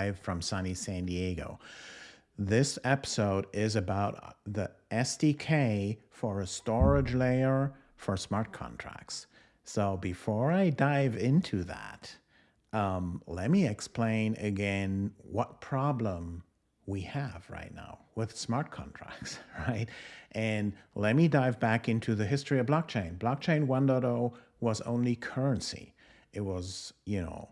live from sunny San Diego. This episode is about the SDK for a storage layer for smart contracts. So before I dive into that, um, let me explain again what problem we have right now with smart contracts, right? And let me dive back into the history of blockchain. Blockchain 1.0 was only currency. It was, you know,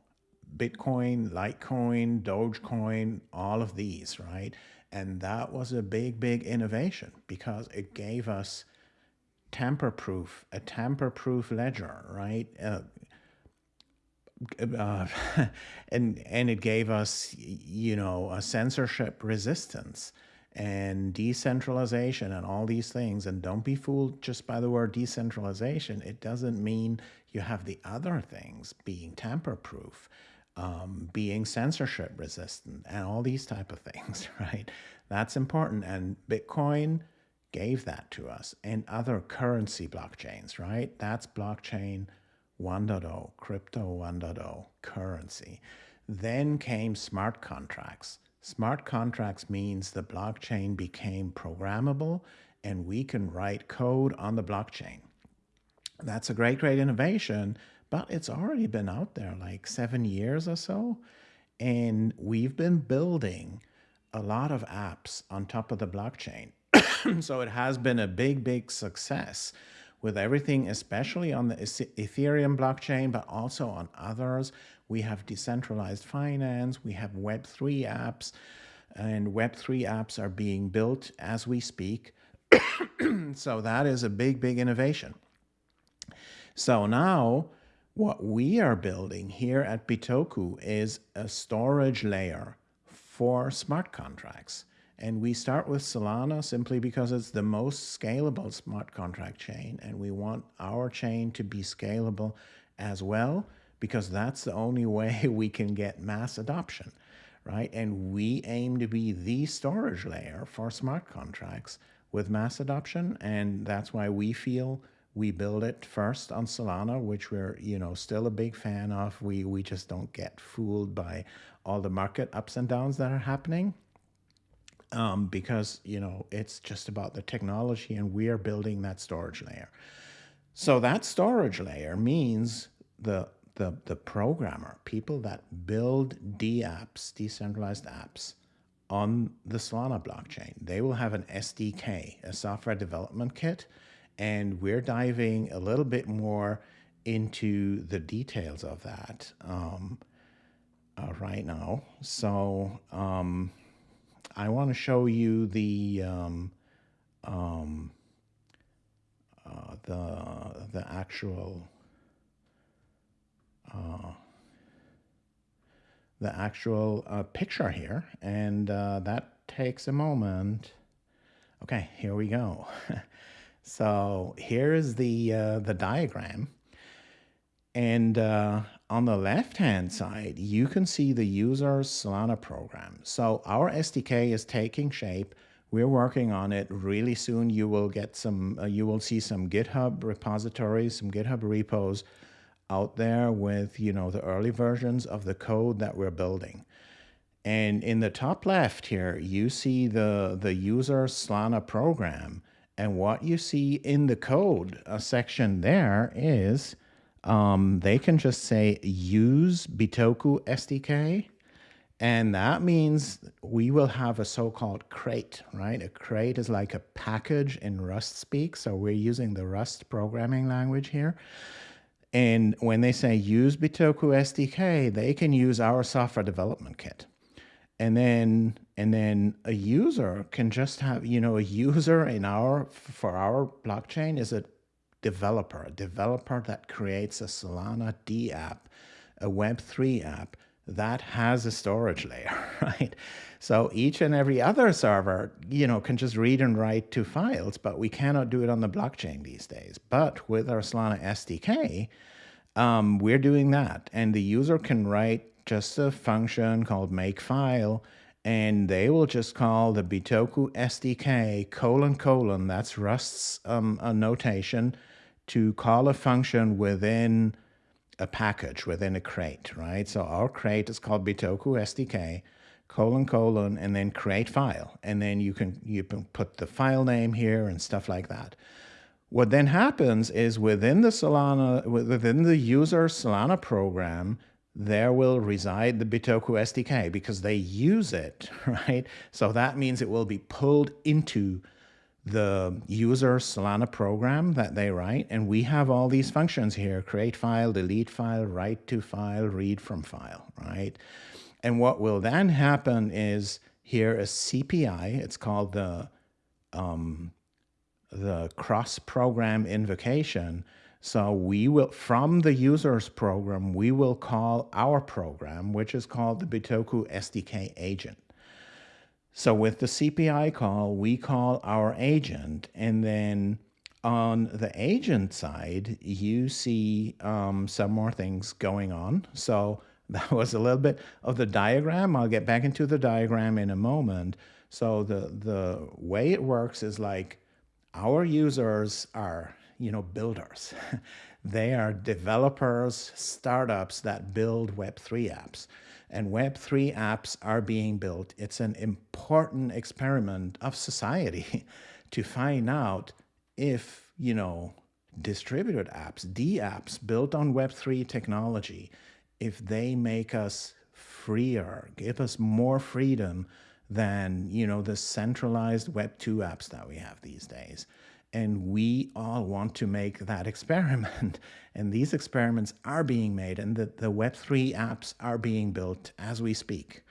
Bitcoin, Litecoin, Dogecoin, all of these, right? And that was a big, big innovation because it gave us tamper-proof, a tamper-proof ledger, right? Uh, uh, and and it gave us, you know, a censorship resistance and decentralization and all these things. And don't be fooled just by the word decentralization. It doesn't mean you have the other things being tamper-proof, um, being censorship resistant, and all these type of things, right? That's important. And Bitcoin gave that to us and other currency blockchains, right? That's blockchain 1.0, crypto 1.0, currency. Then came smart contracts. Smart contracts means the blockchain became programmable and we can write code on the blockchain. That's a great, great innovation, but it's already been out there like seven years or so. And we've been building a lot of apps on top of the blockchain. so it has been a big, big success with everything, especially on the Ethereum blockchain, but also on others. We have decentralized finance, we have Web3 apps, and Web3 apps are being built as we speak. so that is a big, big innovation. So now what we are building here at Bitoku is a storage layer for smart contracts. And we start with Solana simply because it's the most scalable smart contract chain. And we want our chain to be scalable as well, because that's the only way we can get mass adoption, right? And we aim to be the storage layer for smart contracts with mass adoption. And that's why we feel we build it first on Solana, which we're, you know, still a big fan of. We, we just don't get fooled by all the market ups and downs that are happening um, because you know it's just about the technology and we are building that storage layer. So that storage layer means the the the programmer, people that build D apps, decentralized apps on the Solana blockchain, they will have an SDK, a software development kit, and we're diving a little bit more into the details of that um, uh, right now. So um, I want to show you the um, um, uh, the the actual uh, the actual uh, picture here, and uh, that takes a moment. Okay, here we go. so here is the uh, the diagram, and uh, on the left-hand side, you can see the user Solana program. So our SDK is taking shape. We're working on it really soon. You will get some, uh, you will see some GitHub repositories, some GitHub repos out there with, you know, the early versions of the code that we're building. And in the top left here, you see the, the user Solana program. And what you see in the code a section there is um, they can just say use Bitoku SDK. And that means we will have a so-called crate, right? A crate is like a package in Rust speak. So we're using the Rust programming language here. And when they say use Bitoku SDK, they can use our software development kit. And then and then a user can just have, you know, a user in our for our blockchain is a developer, a developer that creates a Solana D app, a Web3 app that has a storage layer, right? So each and every other server, you know, can just read and write to files, but we cannot do it on the blockchain these days. But with our Solana SDK, um, we're doing that. And the user can write just a function called make file, and they will just call the Bitoku SDK colon colon, that's Rust's um, notation, to call a function within a package within a crate, right? So our crate is called Bitoku SDK, colon colon, and then create file, and then you can you can put the file name here and stuff like that. What then happens is within the Solana within the user Solana program, there will reside the Bitoku SDK because they use it, right? So that means it will be pulled into the user Solana program that they write. And we have all these functions here, create file, delete file, write to file, read from file, right? And what will then happen is here a CPI, it's called the, um, the cross program invocation so we will, from the user's program, we will call our program, which is called the Bitoku SDK agent. So with the CPI call, we call our agent, and then on the agent side, you see um, some more things going on. So that was a little bit of the diagram. I'll get back into the diagram in a moment. So the, the way it works is like our users are you know, builders. they are developers, startups that build Web3 apps. And Web3 apps are being built. It's an important experiment of society to find out if, you know, distributed apps, D apps built on Web3 technology, if they make us freer, give us more freedom than, you know, the centralized Web2 apps that we have these days. And we all want to make that experiment. and these experiments are being made and the, the Web3 apps are being built as we speak.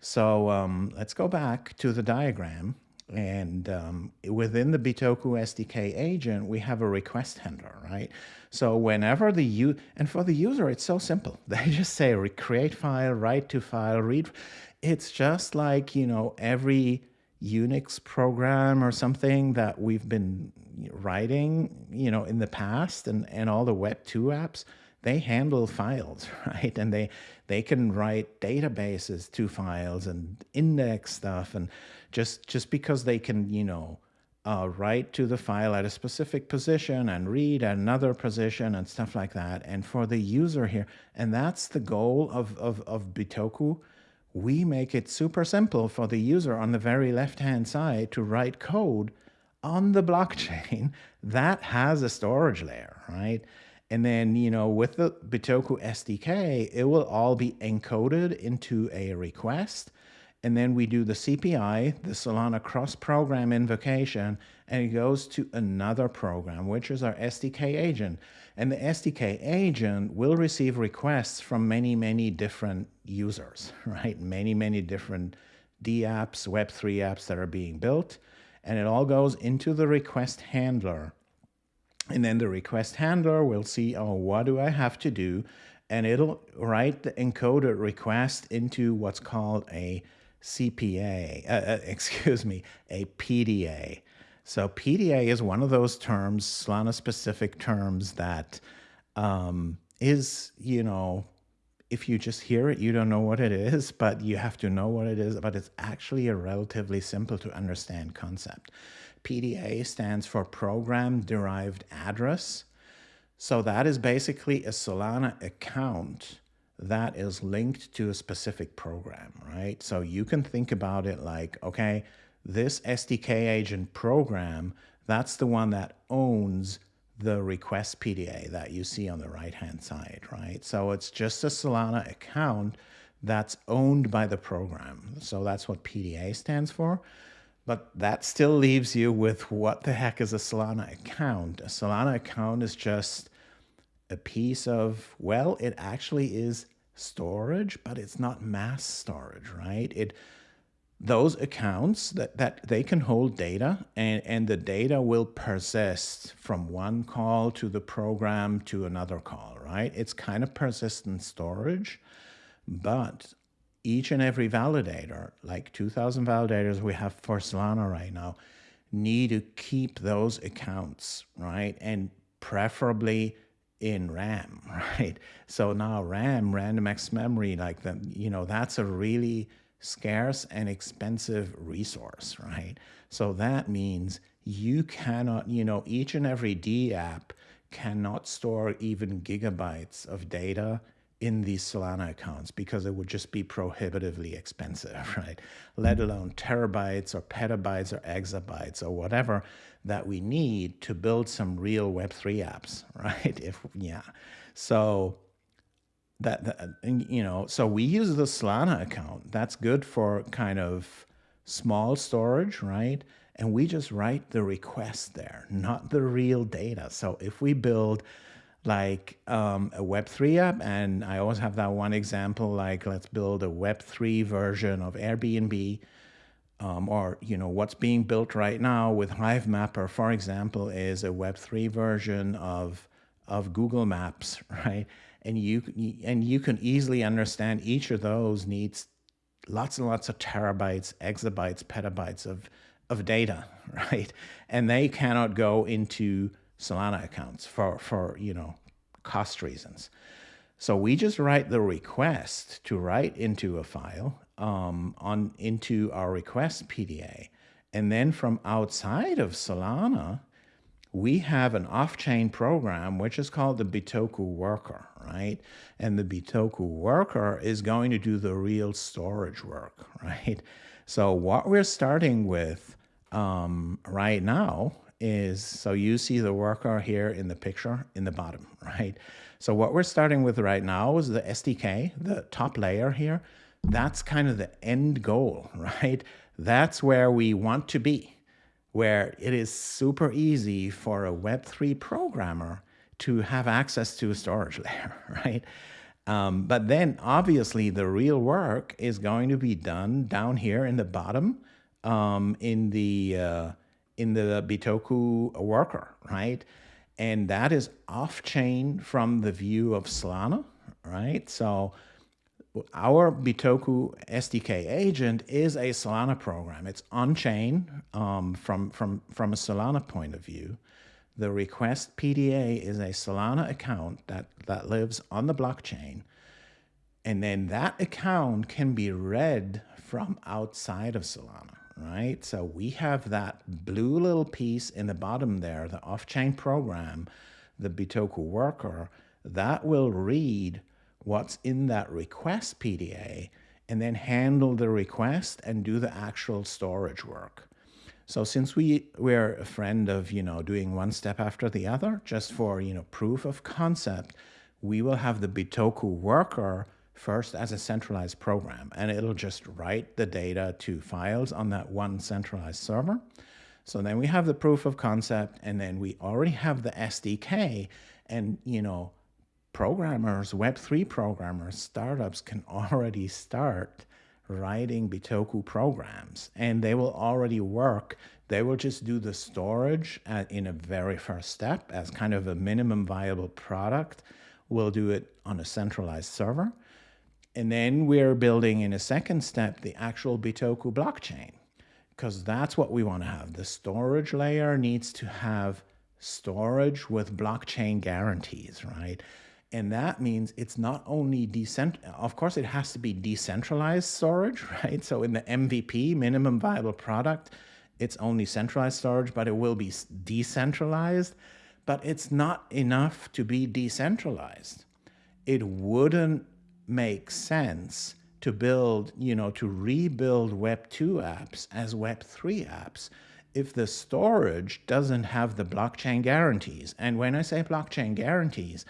So um, let's go back to the diagram. And um, within the Bitoku SDK agent, we have a request handler, right? So whenever the you and for the user, it's so simple. They just say create file, write to file, read. It's just like, you know, every Unix program or something that we've been writing, you know, in the past and, and all the Web 2 apps, they handle files, right? And they they can write databases to files and index stuff and just just because they can, you know, uh, write to the file at a specific position and read at another position and stuff like that. And for the user here, and that's the goal of, of, of Bitoku, we make it super simple for the user on the very left-hand side to write code on the blockchain that has a storage layer, right? And then, you know, with the Bitoku SDK, it will all be encoded into a request. And then we do the CPI, the Solana cross program invocation, and it goes to another program, which is our SDK agent. And the SDK agent will receive requests from many, many different users, right? Many, many different D apps, Web3 apps that are being built. And it all goes into the request handler. And then the request handler will see, oh, what do I have to do? And it'll write the encoded request into what's called a CPA, uh, uh, excuse me, a PDA. So PDA is one of those terms, Solana specific terms that um, is, you know, if you just hear it, you don't know what it is, but you have to know what it is. But it's actually a relatively simple to understand concept. PDA stands for Program Derived Address. So that is basically a Solana account that is linked to a specific program, right? So you can think about it like, okay, this SDK agent program, that's the one that owns the request PDA that you see on the right-hand side, right? So it's just a Solana account that's owned by the program. So that's what PDA stands for. But that still leaves you with what the heck is a Solana account? A Solana account is just a piece of, well, it actually is storage, but it's not mass storage, right? It those accounts that, that they can hold data and, and the data will persist from one call to the program to another call, right? It's kind of persistent storage, but each and every validator, like 2000 validators we have for Solana right now, need to keep those accounts, right? And preferably in RAM, right? So now RAM, random access memory, like the, you know, that's a really scarce and expensive resource, right? So that means you cannot, you know, each and every D app cannot store even gigabytes of data in these Solana accounts because it would just be prohibitively expensive, right? Let alone terabytes or petabytes or exabytes or whatever that we need to build some real Web3 apps, right? If yeah, so that, that you know, so we use the Solana account. That's good for kind of small storage, right? And we just write the request there, not the real data. So if we build like um, a Web3 app. And I always have that one example, like let's build a Web3 version of Airbnb. Um, or you know what's being built right now with Hivemapper, for example, is a Web3 version of of Google Maps, right? And you and you can easily understand each of those needs lots and lots of terabytes, exabytes, petabytes of of data, right? And they cannot go into Solana accounts for, for you know, cost reasons. So we just write the request to write into a file um, on into our request PDA. And then from outside of Solana, we have an off-chain program, which is called the Bitoku worker, right? And the Bitoku worker is going to do the real storage work, right? So what we're starting with um, right now is, so you see the worker here in the picture in the bottom, right? So what we're starting with right now is the SDK, the top layer here. That's kind of the end goal, right? That's where we want to be, where it is super easy for a Web3 programmer to have access to a storage layer, right? Um, but then obviously the real work is going to be done down here in the bottom um, in the uh, in the Bitoku worker, right? And that is off chain from the view of Solana, right? So our Bitoku SDK agent is a Solana program. It's on chain um, from, from, from a Solana point of view. The request PDA is a Solana account that, that lives on the blockchain. And then that account can be read from outside of Solana right? So we have that blue little piece in the bottom there, the off-chain program, the Bitoku worker, that will read what's in that request PDA and then handle the request and do the actual storage work. So since we, we're a friend of, you know, doing one step after the other, just for, you know, proof of concept, we will have the Bitoku worker first as a centralized program, and it'll just write the data to files on that one centralized server. So then we have the proof of concept, and then we already have the SDK, and you know, programmers, Web3 programmers, startups can already start writing Bitoku programs, and they will already work. They will just do the storage at, in a very first step as kind of a minimum viable product. We'll do it on a centralized server. And then we're building in a second step the actual Bitoku blockchain because that's what we want to have. The storage layer needs to have storage with blockchain guarantees, right? And that means it's not only decent, of course, it has to be decentralized storage, right? So in the MVP, minimum viable product, it's only centralized storage, but it will be decentralized. But it's not enough to be decentralized. It wouldn't make sense to build, you know, to rebuild Web 2 apps as Web 3 apps if the storage doesn't have the blockchain guarantees. And when I say blockchain guarantees,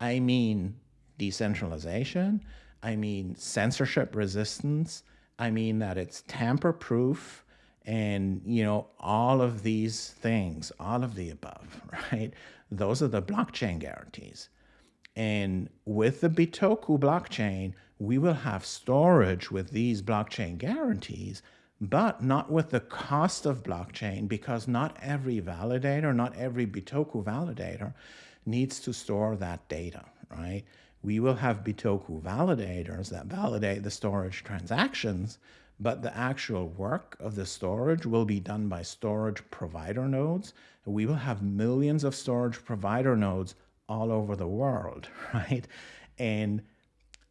I mean decentralization, I mean censorship resistance, I mean that it's tamper proof and you know all of these things, all of the above, right? Those are the blockchain guarantees. And with the Bitoku blockchain, we will have storage with these blockchain guarantees, but not with the cost of blockchain because not every validator, not every Bitoku validator needs to store that data, right? We will have Bitoku validators that validate the storage transactions, but the actual work of the storage will be done by storage provider nodes. We will have millions of storage provider nodes all over the world, right? And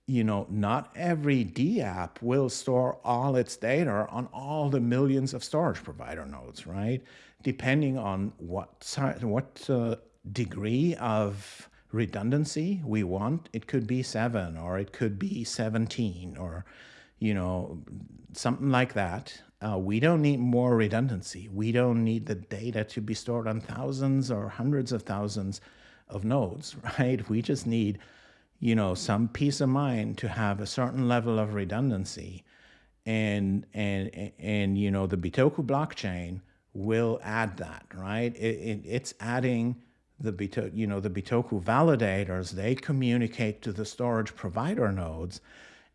you know, not every DApp will store all its data on all the millions of storage provider nodes, right? Depending on what what uh, degree of redundancy we want, it could be seven or it could be 17 or, you know, something like that. Uh, we don't need more redundancy. We don't need the data to be stored on thousands or hundreds of thousands of nodes, right? We just need, you know, some peace of mind to have a certain level of redundancy. And, and, and you know, the Bitoku blockchain will add that, right? It, it, it's adding the Bitoku, you know, the Bitoku validators, they communicate to the storage provider nodes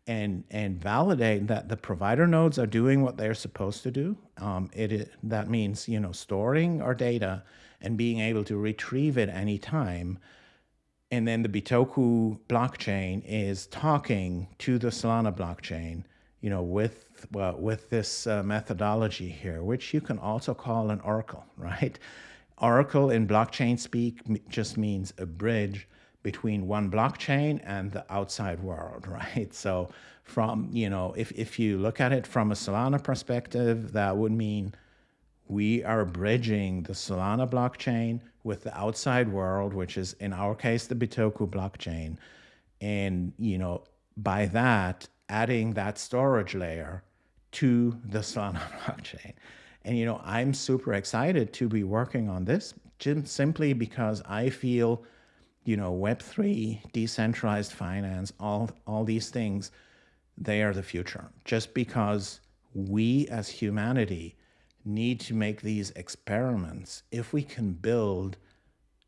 and and validate that the provider nodes are doing what they're supposed to do. Um, it that means you know storing our data and being able to retrieve it anytime. And then the Bitoku blockchain is talking to the Solana blockchain, you know, with with this uh, methodology here, which you can also call an oracle, right? Oracle in blockchain speak just means a bridge between one blockchain and the outside world, right? So from, you know, if, if you look at it from a Solana perspective, that would mean we are bridging the Solana blockchain with the outside world, which is in our case, the Bitoku blockchain. And, you know, by that, adding that storage layer to the Solana blockchain. And, you know, I'm super excited to be working on this simply because I feel you know, Web3, decentralized finance, all, all these things, they are the future. Just because we as humanity need to make these experiments, if we can build,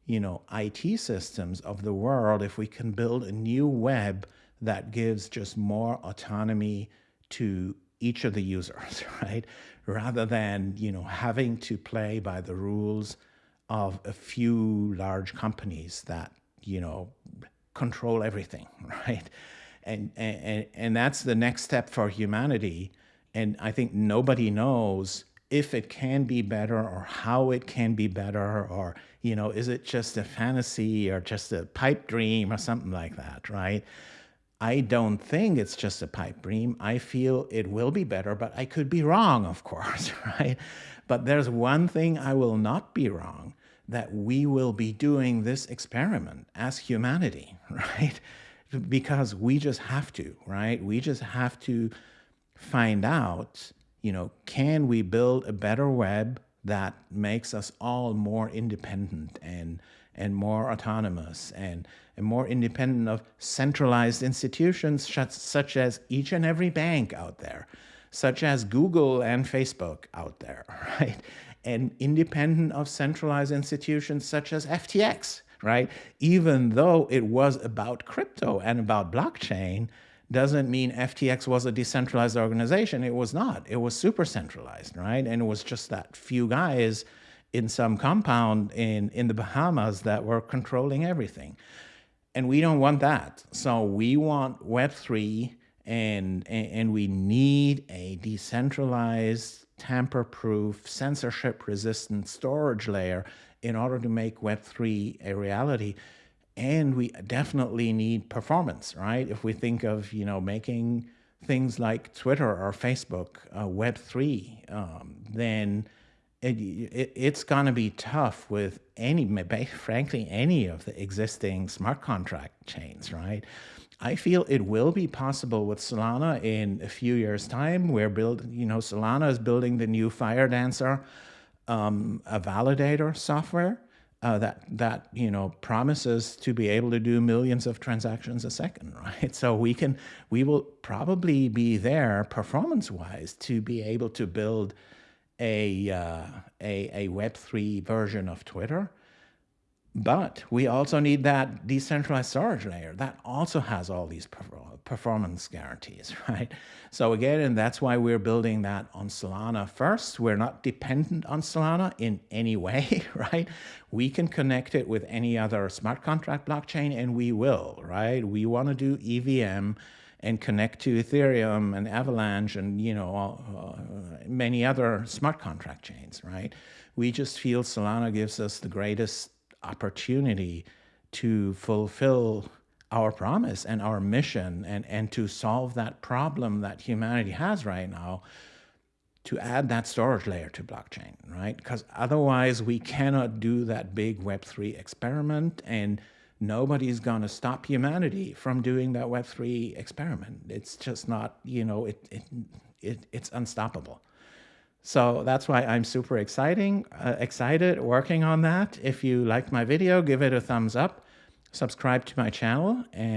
you know, IT systems of the world, if we can build a new web that gives just more autonomy to each of the users, right? Rather than, you know, having to play by the rules of a few large companies that you know, control everything, right? And, and, and that's the next step for humanity. And I think nobody knows if it can be better or how it can be better or, you know, is it just a fantasy or just a pipe dream or something like that, right? I don't think it's just a pipe dream. I feel it will be better, but I could be wrong, of course, right? But there's one thing I will not be wrong, that we will be doing this experiment as humanity, right? Because we just have to, right? We just have to find out, you know, can we build a better web that makes us all more independent and and more autonomous and, and more independent of centralized institutions such, as each and every bank out there, such as Google and Facebook out there, right? and independent of centralized institutions such as FTX, right? Even though it was about crypto and about blockchain, doesn't mean FTX was a decentralized organization. It was not. It was super centralized, right? And it was just that few guys in some compound in, in the Bahamas that were controlling everything. And we don't want that. So we want Web3 and, and, we need a decentralized tamper-proof, censorship-resistant storage layer in order to make Web3 a reality. And we definitely need performance, right? If we think of, you know, making things like Twitter or Facebook uh, Web3, um, then it, it, it's going to be tough with any, frankly, any of the existing smart contract chains, right? I feel it will be possible with Solana in a few years' time. We're building, you know, Solana is building the new Firedancer, um, a validator software uh, that that you know promises to be able to do millions of transactions a second, right? So we can, we will probably be there performance-wise to be able to build a uh, a a Web three version of Twitter but we also need that decentralized storage layer that also has all these performance guarantees, right? So again, and that's why we're building that on Solana first. We're not dependent on Solana in any way, right? We can connect it with any other smart contract blockchain and we will, right? We want to do EVM and connect to Ethereum and Avalanche and, you know, uh, many other smart contract chains, right? We just feel Solana gives us the greatest opportunity to fulfill our promise and our mission and, and to solve that problem that humanity has right now to add that storage layer to blockchain, right? Because otherwise we cannot do that big Web3 experiment and nobody's going to stop humanity from doing that Web3 experiment. It's just not, you know, it, it, it it's unstoppable. So that's why I'm super exciting, uh, excited working on that. If you liked my video, give it a thumbs up, subscribe to my channel, and